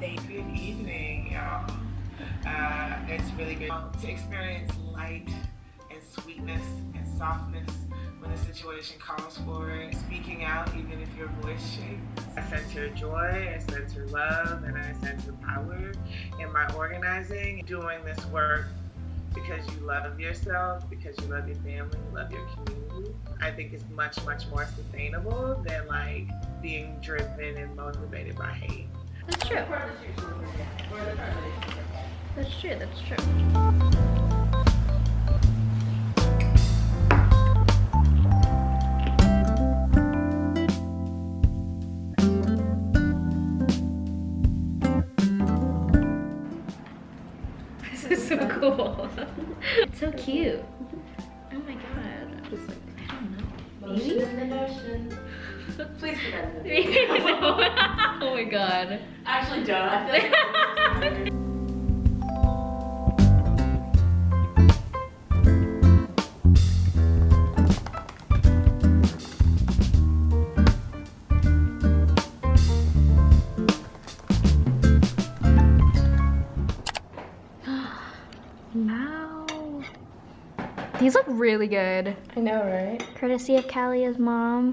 Good evening, y'all. Uh, it's really good to experience light and sweetness and softness when the situation calls for it. Speaking out, even if your voice shakes. I sense your joy, I sense your love, and I sense your power in my organizing. Doing this work because you love yourself, because you love your family, you love your community, I think is much, much more sustainable than like being driven and motivated by hate. That's true. That's true, that's true. This is so cool. It's so cute. Oh my god. Just like, I don't know. Maybe? In the motion. Please forget it. Oh my god. Actually, don't. I feel like Wow. These look really good. I know, right? Courtesy of Callie's mom.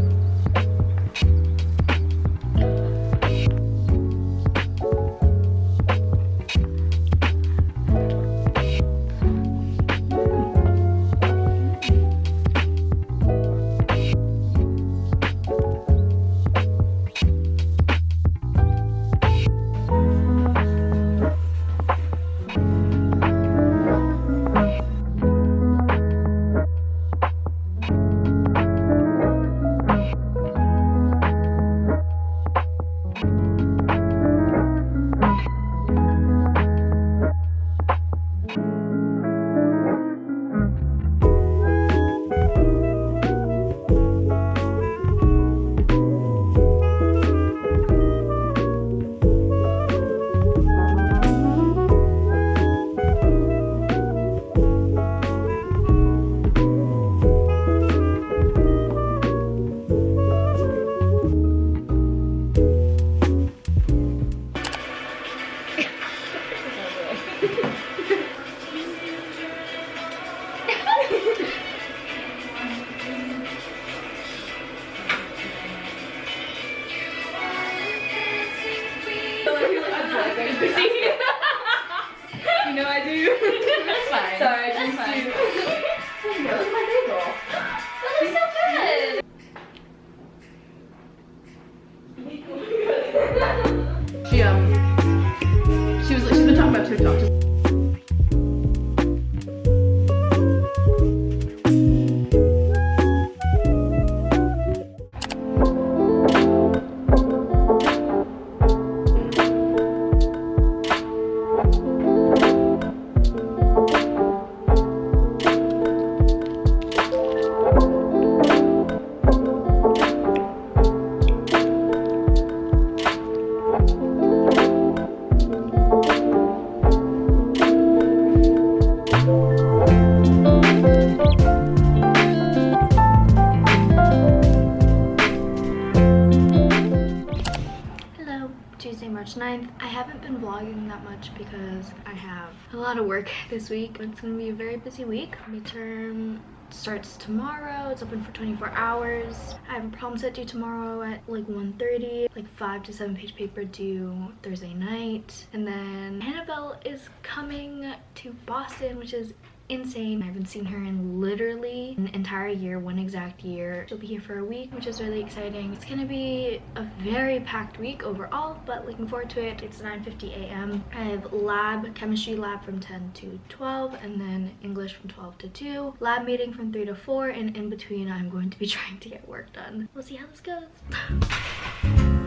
March 9th. I haven't been vlogging that much because I have a lot of work this week. It's gonna be a very busy week. Midterm starts tomorrow. It's open for 24 hours. I have a problem set due tomorrow at like 1.30, like 5 to 7 page paper due Thursday night. And then Annabelle is coming to Boston, which is insane. I haven't seen her in literally an entire year, one exact year. She'll be here for a week, which is really exciting. It's gonna be a very packed week overall, but looking forward to it. It's 9.50 a.m. I have lab, chemistry lab from 10 to 12, and then English from 12 to 2. Lab meeting from 3 to 4, and in between I'm going to be trying to get work done. We'll see how this goes.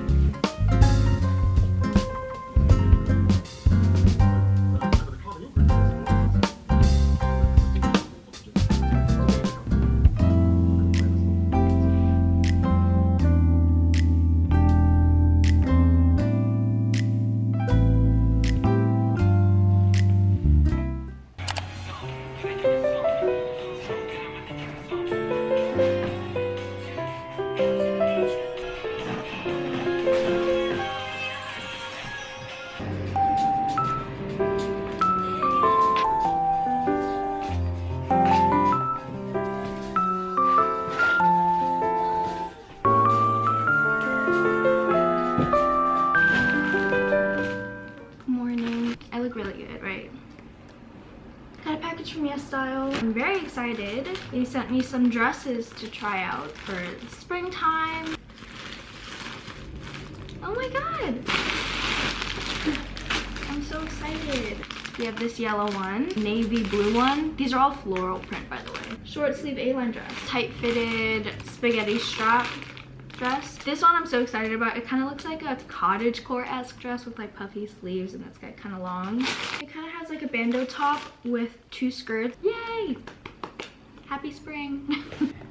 excited. They sent me some dresses to try out for springtime. Oh my god! I'm so excited. We have this yellow one, navy blue one. These are all floral print, by the way. Short sleeve A-line dress. Tight fitted spaghetti strap dress. This one I'm so excited about. It kind of looks like a cottage core-esque dress with like puffy sleeves and it's got kind of long. It kind of has like a bandeau top with two skirts. Yay! Happy spring.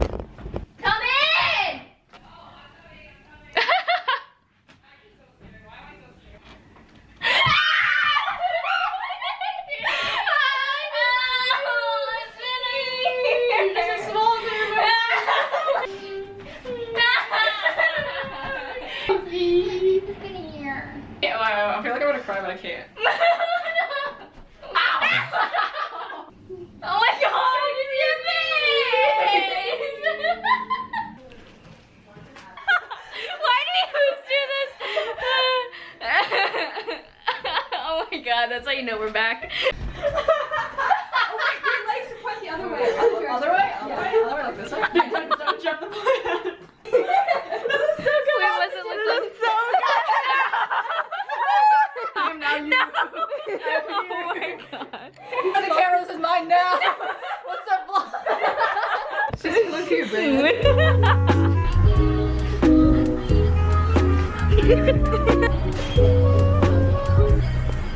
but I can't.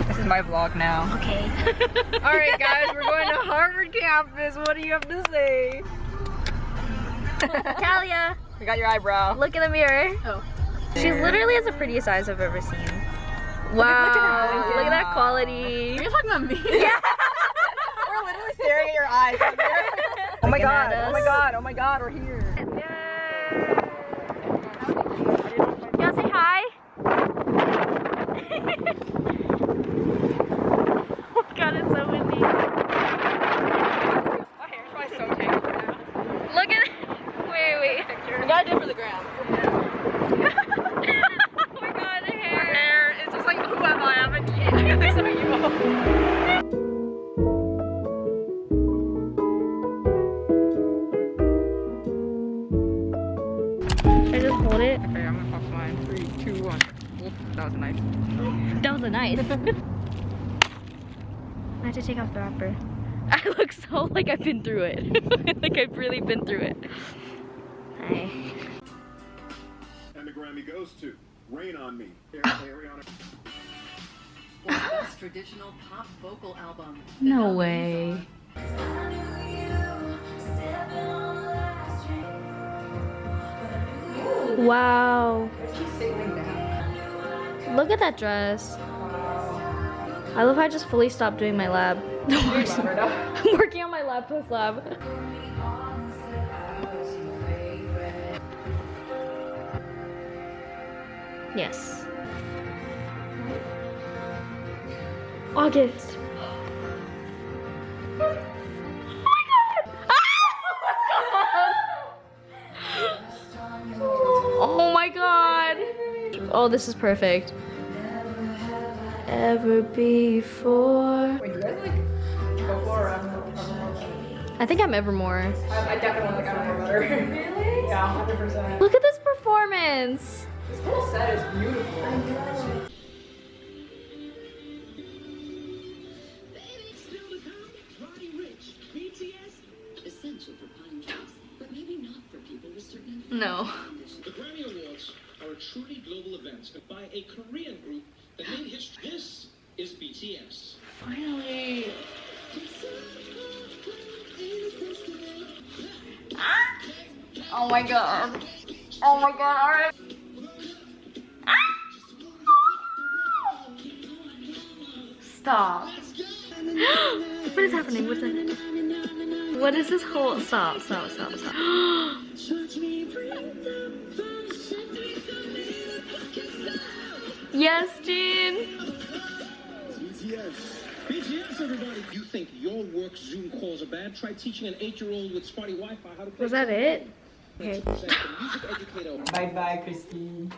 This is my vlog now. Okay. Alright guys, we're going to Harvard campus. What do you have to say? Talia, We got your eyebrow. look in the mirror. Oh. She's literally has the prettiest eyes I've ever seen. Wow. look at her. Look at that quality. Are you talking about me? Yeah. We're literally staring at your eyes. oh my god, oh my god, oh my god, we're here. Y'all say hi. Oh my god, it's so windy. My hair's probably so tangled now. Look at Wait, wait. Picture. We gotta do it for the gram. oh my god, hair. Hair is just like, who am I? I'm a kid. That was a nice. I have to take off the wrapper. I look so like I've been through it. like I've really been through it. Hi. And the Grammy goes to Rain on Me. Ah. Ariana. best traditional pop vocal album. No way. Wow. Look at that dress. I love how I just fully stopped doing my lab. I'm working on my lab post lab. Yes. August. Oh, oh my god. Oh, this is perfect. Ever before. Wait, you guys like go for or after? I think I'm Evermore. I, I definitely like Evermore better. Really? Yeah, 100%. Look at this performance. This whole set is beautiful. essential for pine truly global event by a Korean group that made history. This is BTS. Finally. Oh my god. Oh my god, alright. Stop. what is happening? What's that? What is this whole stop, stop, stop, stop. Yes, Jin. BTS. BTS, everybody. You think your work Zoom calls are bad? Try teaching an eight-year-old with spotty Wi-Fi how to play. Was that it? Okay. bye bye, Christine.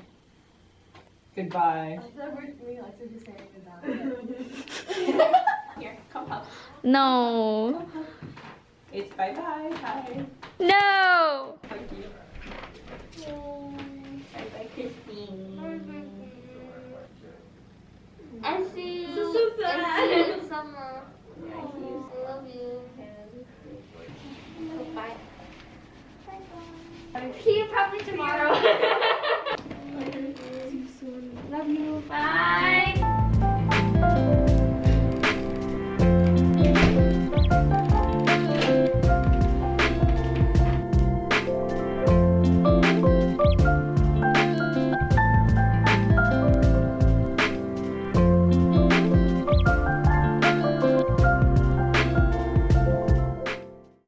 Goodbye. Here, come up. No. It's bye bye. Bye. No. Summer. I love you. Bye. Bye. See you probably tomorrow.